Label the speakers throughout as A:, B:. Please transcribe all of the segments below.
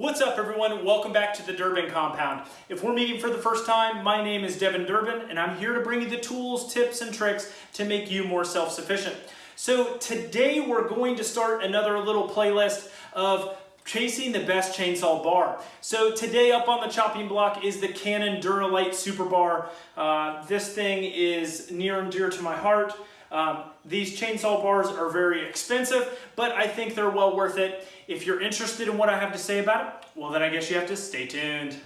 A: What's up everyone? Welcome back to the Durbin Compound. If we're meeting for the first time, my name is Devin Durbin and I'm here to bring you the tools, tips, and tricks to make you more self-sufficient. So today we're going to start another little playlist of chasing the best chainsaw bar. So today up on the chopping block is the Cannon Duralite Super Bar. Uh, this thing is near and dear to my heart. Um, these chainsaw bars are very expensive, but I think they're well worth it. If you're interested in what I have to say about it, well then I guess you have to stay tuned.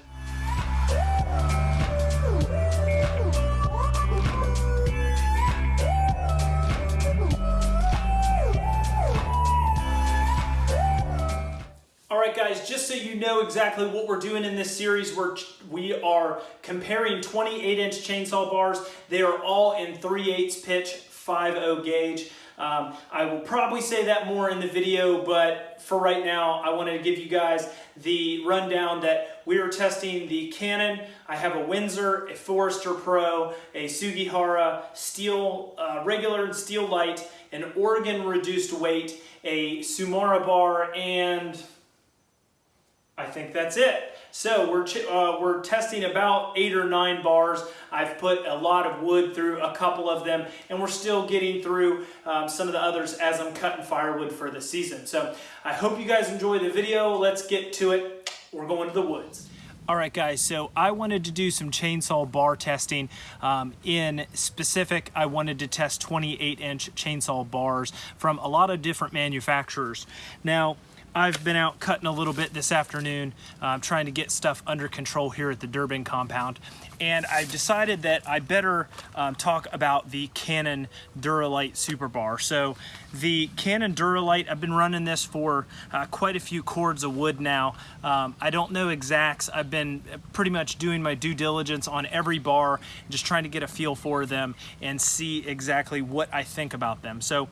A: All right, guys, just so you know exactly what we're doing in this series, we're, we are comparing 28-inch chainsaw bars. They are all in 3 8 pitch, 5.0 gauge. Um, I will probably say that more in the video, but for right now, I wanted to give you guys the rundown that we are testing the Cannon. I have a Windsor, a Forester Pro, a Sugihara, Stihl, uh, regular and Stihl light, an Oregon reduced weight, a Tsumura bar, and I think that's it. So we're, uh, we're testing about eight or nine bars. I've put a lot of wood through a couple of them and we're still getting through um, some of the others as I'm cutting firewood for the season. So I hope you guys enjoy the video. Let's get to it. We're going to the woods. All right guys, so I wanted to do some chainsaw bar testing. Um, in specific, I wanted to test 28 inch chainsaw bars from a lot of different manufacturers. Now, I've been out cutting a little bit this afternoon, uh, trying to get stuff under control here at the Durbin compound. And I've decided that I better um, talk about the Cannon Duralite Super Bar. So the Cannon Duralite, I've been running this for uh, quite a few cords of wood now. Um, I don't know exacts. I've been pretty much doing my due diligence on every bar, just trying to get a feel for them and see exactly what I think about them. So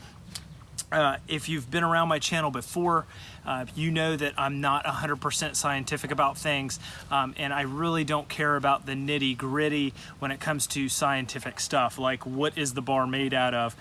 A: uh, if you've been around my channel before, uh, you know that I'm not 100% scientific about things, um, and I really don't care about the nitty gritty when it comes to scientific stuff, like what is the bar made out of,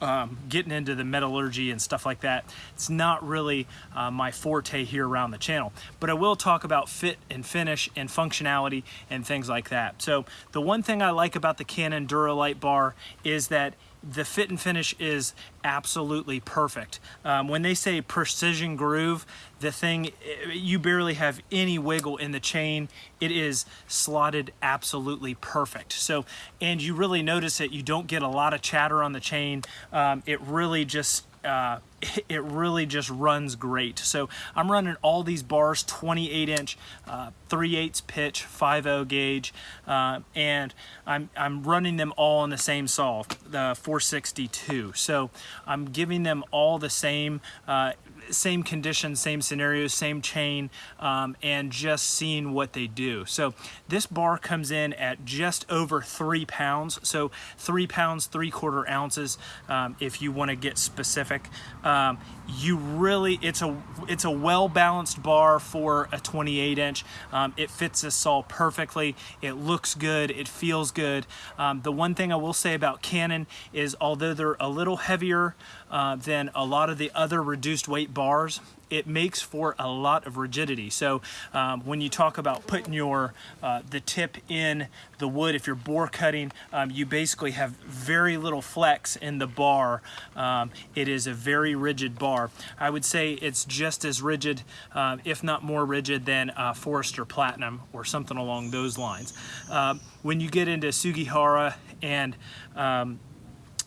A: um, getting into the metallurgy and stuff like that. It's not really uh, my forte here around the channel, but I will talk about fit and finish and functionality and things like that. So the one thing I like about the Cannon Duralite bar is that the fit and finish is absolutely perfect. Um, when they say precision groove, the thing, you barely have any wiggle in the chain. It is slotted absolutely perfect. So, and you really notice it, you don't get a lot of chatter on the chain. Um, it really just uh, it really just runs great. So I'm running all these bars, 28 inch, uh, 3 8 pitch, 5.0 gauge, uh, and I'm, I'm running them all on the same saw, the 462. So I'm giving them all the same uh, same conditions, same scenarios, same chain, um, and just seeing what they do. So this bar comes in at just over three pounds. So three pounds, three quarter ounces, um, if you want to get specific. Um, you really, it's a, it's a well-balanced bar for a 28 inch. Um, it fits this saw perfectly. It looks good. It feels good. Um, the one thing I will say about Cannon is although they're a little heavier uh, than a lot of the other reduced weight bars, it makes for a lot of rigidity. So um, when you talk about putting your uh, the tip in the wood, if you're bore cutting, um, you basically have very little flex in the bar. Um, it is a very rigid bar. I would say it's just as rigid, uh, if not more rigid than uh, Forester Platinum or something along those lines. Um, when you get into Sugihara and um,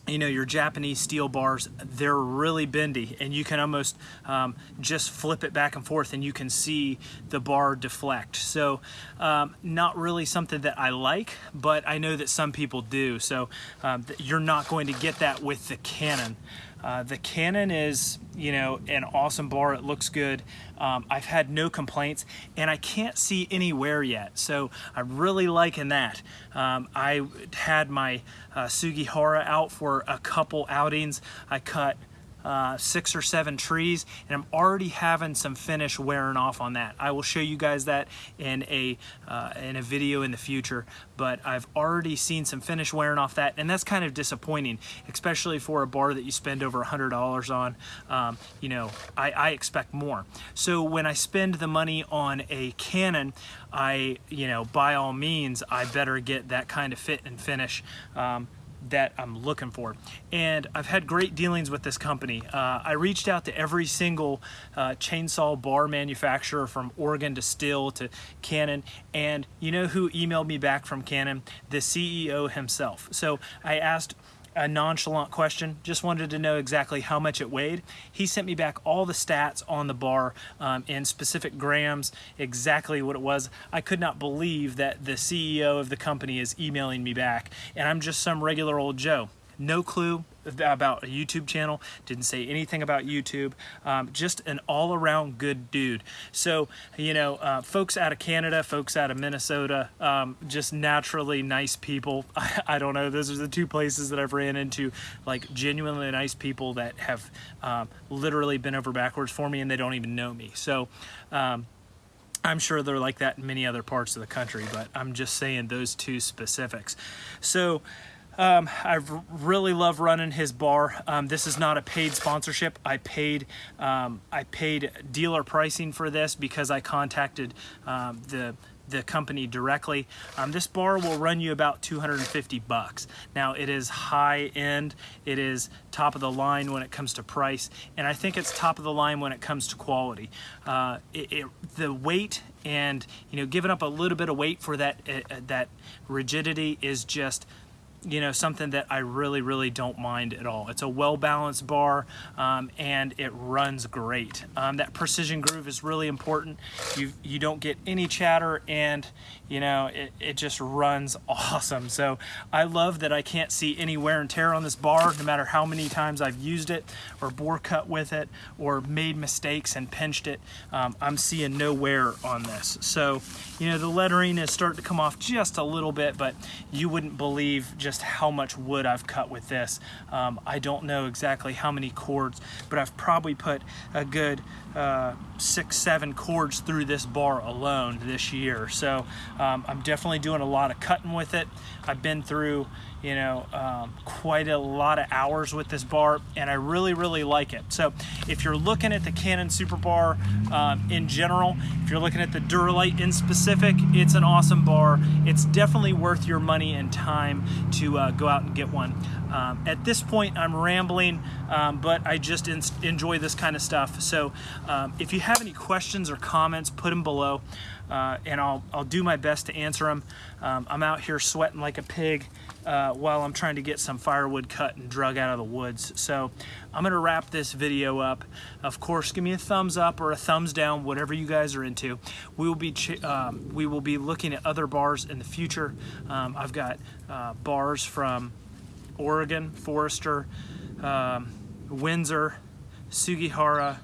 A: you know, your Japanese steel bars, they're really bendy and you can almost um, just flip it back and forth and you can see the bar deflect. So um, not really something that I like, but I know that some people do. So um, you're not going to get that with the Cannon. Uh, the Cannon is, you know, an awesome bar. It looks good. Um, I've had no complaints and I can't see any wear yet. So I'm really liking that. Um, I had my uh, Sugihara out for a couple outings. I cut uh, six or seven trees, and I'm already having some finish wearing off on that. I will show you guys that in a uh, in a video in the future, but I've already seen some finish wearing off that, and that's kind of disappointing, especially for a bar that you spend over a hundred dollars on. Um, you know, I, I expect more. So when I spend the money on a Cannon, I you know by all means I better get that kind of fit and finish. Um, that I'm looking for. And I've had great dealings with this company. Uh, I reached out to every single uh, chainsaw bar manufacturer from Oregon to Stihl to Cannon. And you know who emailed me back from Cannon? The CEO himself. So I asked a nonchalant question, just wanted to know exactly how much it weighed. He sent me back all the stats on the bar um, in specific grams, exactly what it was. I could not believe that the CEO of the company is emailing me back, and I'm just some regular old Joe. No clue about a YouTube channel, didn't say anything about YouTube, um, just an all around good dude. So, you know, uh, folks out of Canada, folks out of Minnesota, um, just naturally nice people. I, I, don't know, those are the two places that I've ran into like genuinely nice people that have um, literally been over backwards for me and they don't even know me. So, um, I'm sure they're like that in many other parts of the country, but I'm just saying those two specifics. So, um, I really love running his bar. Um, this is not a paid sponsorship. I paid um, I paid dealer pricing for this because I contacted um, the the company directly. Um, this bar will run you about 250 bucks. Now it is high end, it is top of the line when it comes to price, and I think it's top of the line when it comes to quality. Uh, it, it, the weight and you know giving up a little bit of weight for that uh, that rigidity is just you know, something that I really, really don't mind at all. It's a well-balanced bar um, and it runs great. Um, that precision groove is really important. You, you don't get any chatter and, you know, it, it just runs awesome. So I love that I can't see any wear and tear on this bar no matter how many times I've used it or bore cut with it or made mistakes and pinched it. Um, I'm seeing no wear on this. So, you know, the lettering is starting to come off just a little bit, but you wouldn't believe just just how much wood I've cut with this. Um, I don't know exactly how many cords, but I've probably put a good uh, six, seven cords through this bar alone this year. So um, I'm definitely doing a lot of cutting with it. I've been through, you know, um, quite a lot of hours with this bar and I really, really like it. So if you're looking at the Cannon Super Bar um, in general, if you're looking at the Duralite in specific, it's an awesome bar. It's definitely worth your money and time to uh, go out and get one. Um, at this point, I'm rambling, um, but I just enjoy this kind of stuff. So um, if you have any questions or comments, put them below, uh, and I'll, I'll do my best to answer them. Um, I'm out here sweating like a pig uh, while I'm trying to get some firewood cut and drug out of the woods. So I'm gonna wrap this video up. Of course, give me a thumbs up or a thumbs down, whatever you guys are into. We will be um, we will be looking at other bars in the future. Um, I've got uh, bars from Oregon, Forester, um, Windsor, Sugihara,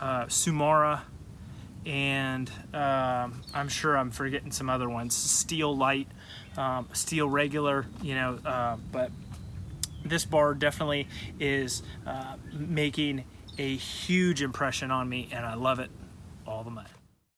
A: uh, Tsumura, and um, I'm sure I'm forgetting some other ones. Stihl Light, um, Stihl Regular, you know, uh, but this bar definitely is uh, making a huge impression on me and I love it all the more.